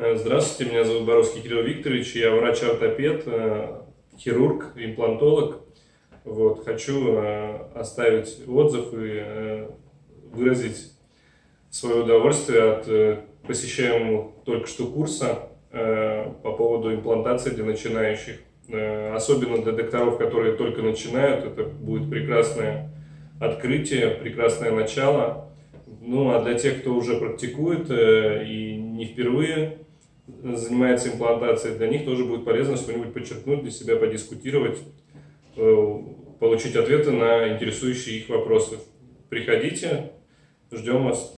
Э, здравствуйте, меня зовут Боровский Кирилл Викторович, я врач-ортопед, э, хирург, имплантолог. Вот, хочу э, оставить отзыв и выразить свое удовольствие от посещаемого только что курса по поводу имплантации для начинающих. Особенно для докторов, которые только начинают, это будет прекрасное открытие, прекрасное начало. Ну а для тех, кто уже практикует и не впервые занимается имплантацией, для них тоже будет полезно что-нибудь подчеркнуть для себя, подискутировать, э, получить ответы на интересующие их вопросы. Приходите, ждем вас.